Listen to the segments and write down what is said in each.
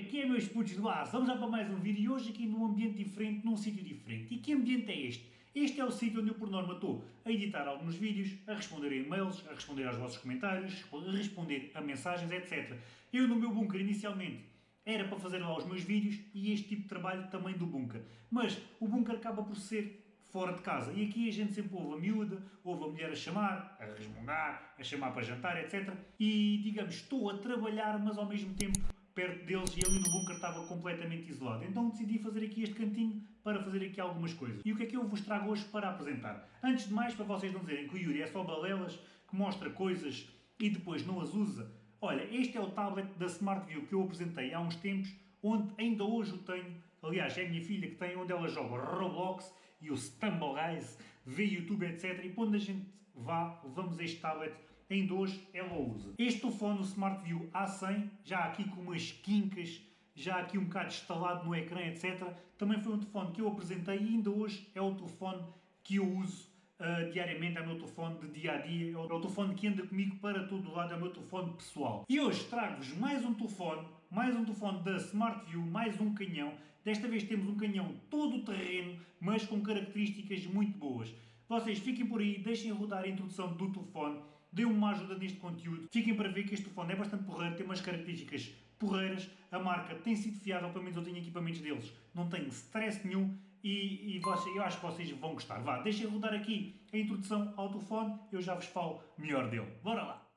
Aqui é meus putos do ar, vamos já para mais um vídeo e hoje aqui num ambiente diferente, num sítio diferente. E que ambiente é este? Este é o sítio onde eu por norma estou a editar alguns vídeos, a responder a e-mails, a responder aos vossos comentários, a responder a mensagens, etc. Eu no meu bunker inicialmente era para fazer lá os meus vídeos e este tipo de trabalho também do bunker. Mas o bunker acaba por ser fora de casa. E aqui a gente sempre ouve a miúda, ouve a mulher a chamar, a resmungar, a chamar para jantar, etc. E digamos, estou a trabalhar, mas ao mesmo tempo perto deles e ali no bunker estava completamente isolado. Então decidi fazer aqui este cantinho para fazer aqui algumas coisas. E o que é que eu vos trago hoje para apresentar? Antes de mais, para vocês não dizerem que o Yuri é só balelas, que mostra coisas e depois não as usa. Olha, este é o tablet da SmartView que eu apresentei há uns tempos, onde ainda hoje o tenho. Aliás, é a minha filha que tem, onde ela joga Roblox e o Stumble Guys, vê YouTube, etc. E quando a gente vá, levamos este tablet ainda hoje ela usa. Este telefone, o SmartView A100, já aqui com umas quincas, já aqui um bocado instalado no ecrã, etc. Também foi um telefone que eu apresentei e ainda hoje é o telefone que eu uso uh, diariamente, é o meu telefone de dia a dia, é o telefone que anda comigo para todo lado, é o meu telefone pessoal. E hoje trago-vos mais um telefone, mais um telefone da SmartView, mais um canhão. Desta vez temos um canhão todo terreno, mas com características muito boas. Vocês fiquem por aí, deixem rodar a introdução do telefone dê-me uma ajuda neste conteúdo. Fiquem para ver que este telefone é bastante porreiro, tem umas características porreiras. A marca tem sido fiável, pelo menos eu tenho equipamentos deles. Não tenho stress nenhum e, e você, eu acho que vocês vão gostar. Vá, deixem rodar aqui a introdução ao telefone, eu já vos falo melhor dele. Bora lá!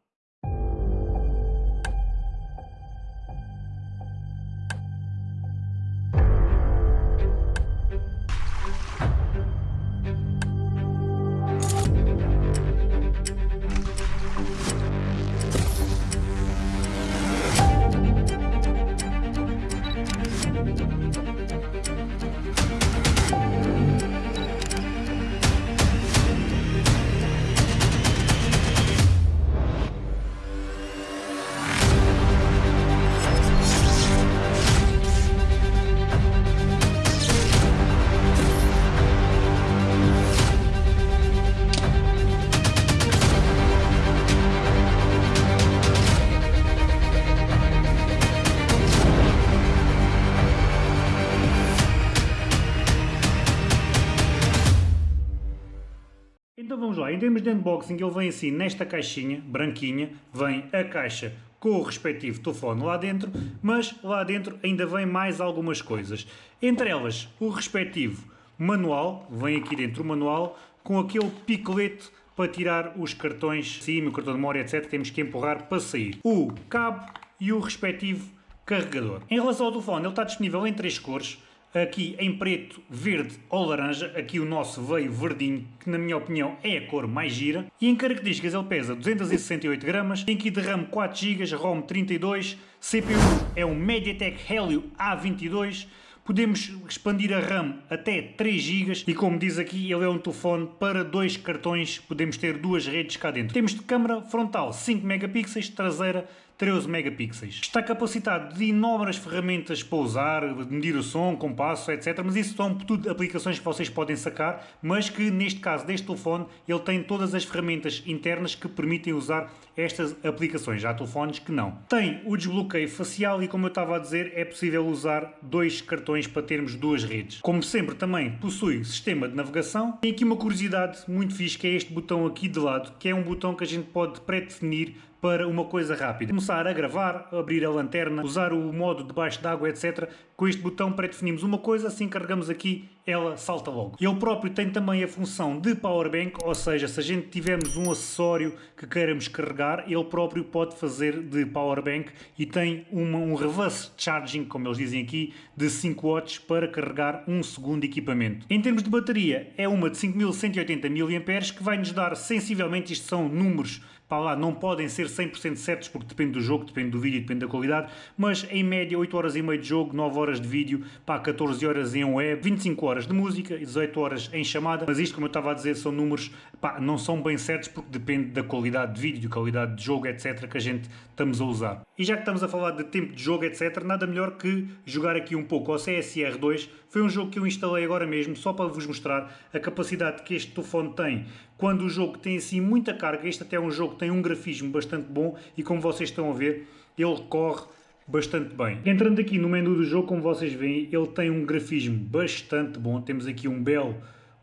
Então vamos lá, em termos de unboxing ele vem assim nesta caixinha, branquinha, vem a caixa com o respectivo telefone lá dentro, mas lá dentro ainda vem mais algumas coisas. Entre elas, o respectivo manual, vem aqui dentro o manual, com aquele picolete para tirar os cartões SIM, o cartão de memória, etc. Temos que empurrar para sair. O cabo e o respectivo carregador. Em relação ao telefone, ele está disponível em três cores aqui em preto, verde ou laranja, aqui o nosso veio verdinho, que na minha opinião é a cor mais gira, e em características ele pesa 268 gramas, tem aqui de RAM 4 GB, ROM 32, CPU é um MediaTek Helio A22, podemos expandir a RAM até 3 GB e como diz aqui ele é um telefone para dois cartões, podemos ter duas redes cá dentro. Temos de câmera frontal 5 megapixels, traseira 13 megapixels. Está capacitado de inúmeras ferramentas para usar, medir o som, compasso, etc. Mas isso são tudo aplicações que vocês podem sacar, mas que neste caso deste telefone ele tem todas as ferramentas internas que permitem usar estas aplicações. Há telefones que não. Tem o desbloqueio facial e como eu estava a dizer é possível usar dois cartões para termos duas redes. Como sempre também possui sistema de navegação. Tem aqui uma curiosidade muito fixe que é este botão aqui de lado, que é um botão que a gente pode pré-definir para uma coisa rápida. Começar a gravar, abrir a lanterna, usar o modo debaixo d'água, etc. Com este botão pré-definimos uma coisa, assim carregamos aqui, ela salta logo. Ele próprio tem também a função de power bank, ou seja, se a gente tivermos um acessório que queiramos carregar, ele próprio pode fazer de power bank e tem uma, um reverse charging, como eles dizem aqui, de 5 watts para carregar um segundo equipamento. Em termos de bateria, é uma de 5180 mAh que vai nos dar sensivelmente, isto são números para lá, não podem ser 100% certos porque depende do jogo, depende do vídeo, depende da qualidade, mas em média 8 horas e meia de jogo, 9 horas de vídeo, pá, 14 horas em web, 25 horas de música e 18 horas em chamada, mas isto como eu estava a dizer são números, pá, não são bem certos porque depende da qualidade de vídeo, qualidade de jogo, etc, que a gente estamos a usar. E já que estamos a falar de tempo de jogo, etc, nada melhor que jogar aqui um pouco ao CSR 2, foi um jogo que eu instalei agora mesmo, só para vos mostrar a capacidade que este telefone tem. Quando o jogo tem assim muita carga, este até é um jogo que tem um grafismo bastante bom e como vocês estão a ver, ele corre bastante bem. Entrando aqui no menu do jogo, como vocês veem, ele tem um grafismo bastante bom. Temos aqui um belo,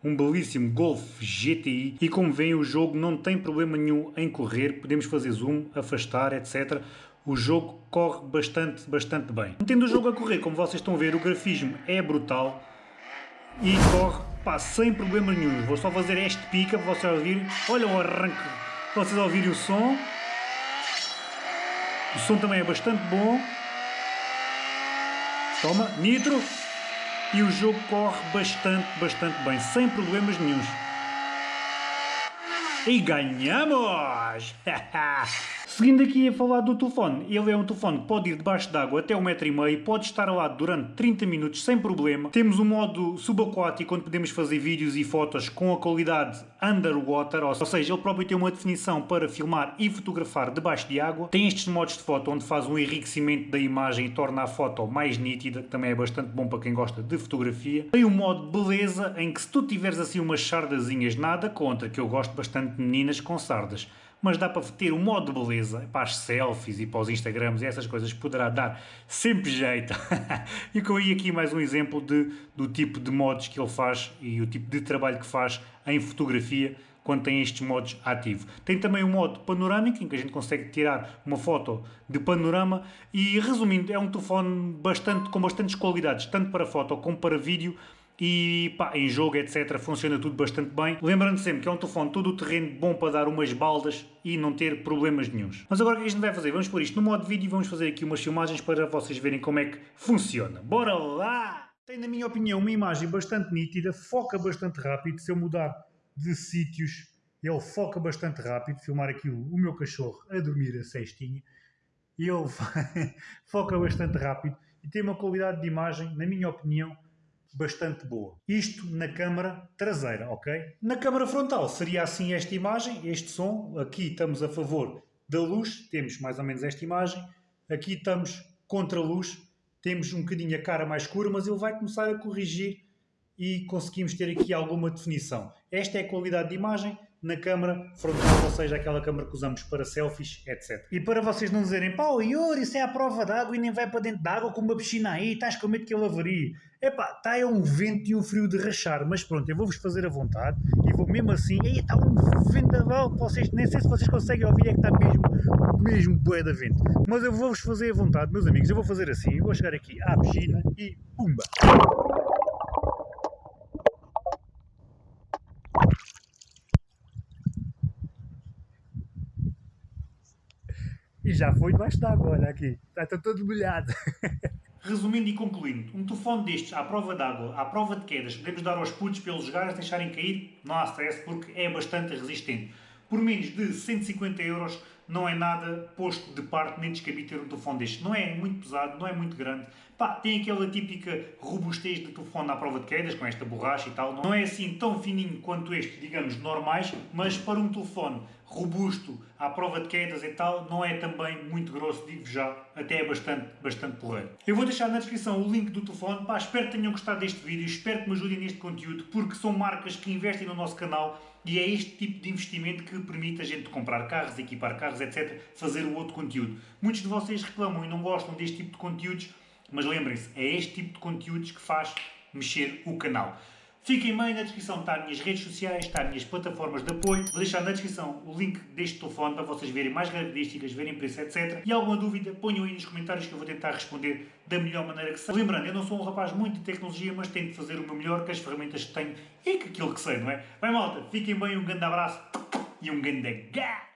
um belíssimo Golf GTI e como veem o jogo não tem problema nenhum em correr. Podemos fazer zoom, afastar, etc. O jogo corre bastante, bastante bem. Tendo o jogo a correr, como vocês estão a ver, o grafismo é brutal e corre pá, sem problema nenhum. Vou só fazer este pica para vocês ouvirem. Olha o arranque, vocês ouvirem o som. O som também é bastante bom. Toma, nitro. E o jogo corre bastante, bastante bem, sem problemas nenhums. E ganhamos! Seguindo aqui a falar do telefone, ele é um telefone que pode ir debaixo d'água até um metro e meio, pode estar lá durante 30 minutos sem problema. Temos um modo subaquático onde podemos fazer vídeos e fotos com a qualidade underwater, ou seja, ele próprio tem uma definição para filmar e fotografar debaixo de água. Tem estes modos de foto onde faz um enriquecimento da imagem e torna a foto mais nítida, que também é bastante bom para quem gosta de fotografia. Tem o modo beleza, em que se tu tiveres assim umas sardazinhas, nada contra, que eu gosto bastante de meninas com sardas mas dá para ter um modo de beleza para as selfies e para os Instagrams e essas coisas poderá dar sempre jeito. e com aí aqui mais um exemplo de, do tipo de modos que ele faz e o tipo de trabalho que faz em fotografia quando tem estes modos ativos. Tem também o modo panorâmico, em que a gente consegue tirar uma foto de panorama e, resumindo, é um telefone bastante, com bastantes qualidades, tanto para foto como para vídeo, e pá, em jogo, etc, funciona tudo bastante bem. Lembrando sempre que é um telefone todo o terreno bom para dar umas baldas e não ter problemas nenhums. Mas agora o que a gente vai fazer? Vamos pôr isto no modo vídeo e vamos fazer aqui umas filmagens para vocês verem como é que funciona. Bora lá! Tem, na minha opinião, uma imagem bastante nítida, foca bastante rápido. Se eu mudar de sítios, ele foca bastante rápido. Filmar aqui o, o meu cachorro a dormir a cestinha. Ele foca bastante rápido e tem uma qualidade de imagem, na minha opinião, bastante boa. Isto na câmara traseira, ok? Na câmara frontal seria assim esta imagem, este som. Aqui estamos a favor da luz, temos mais ou menos esta imagem. Aqui estamos contra a luz, temos um bocadinho a cara mais escura, mas ele vai começar a corrigir e conseguimos ter aqui alguma definição. Esta é a qualidade de imagem na câmara frontal, ou seja, aquela câmara que usamos para selfies, etc. E para vocês não dizerem, pá, o Yuri, isso é a prova d'água e nem vai para dentro d'água com uma piscina aí, estás com medo que ele avarie. Epá, está é um vento e um frio de rachar, mas pronto, eu vou-vos fazer a vontade e vou mesmo assim, aí está um vendaval, vocês, nem sei se vocês conseguem ouvir, é que está mesmo, mesmo bué da vento. Mas eu vou-vos fazer a vontade, meus amigos, eu vou fazer assim, eu vou chegar aqui à piscina e pumba! E já foi debaixo d'água, olha aqui. Está, está todo molhado. Resumindo e concluindo, um telefone destes à prova d'água, à prova de quedas, podemos dar aos putos eles jogarem, deixarem cair, não há stress porque é bastante resistente. Por menos de 150 euros não é nada posto de parte nem descabido ter um telefone deste. Não é muito pesado, não é muito grande. Pá, tem aquela típica robustez de telefone à prova de quedas, com esta borracha e tal. Não é assim tão fininho quanto este, digamos, normais, mas para um telefone robusto à prova de quedas e tal, não é também muito grosso, digo já, até é bastante, bastante porreiro. Eu vou deixar na descrição o link do telefone, pá, espero que tenham gostado deste vídeo, espero que me ajudem neste conteúdo, porque são marcas que investem no nosso canal e é este tipo de investimento que permite a gente comprar carros, equipar carros, etc., fazer o outro conteúdo. Muitos de vocês reclamam e não gostam deste tipo de conteúdos, mas lembrem-se, é este tipo de conteúdos que faz mexer o canal. Fiquem bem, na descrição está as minhas redes sociais, está as minhas plataformas de apoio. Vou deixar na descrição o link deste telefone para vocês verem mais características, verem preço, etc. E alguma dúvida, ponham aí nos comentários que eu vou tentar responder da melhor maneira que sei. Lembrando, eu não sou um rapaz muito de tecnologia, mas tento fazer o meu melhor com as ferramentas que tenho e com aquilo que sei, não é? Bem malta, fiquem bem, um grande abraço e um grande gás!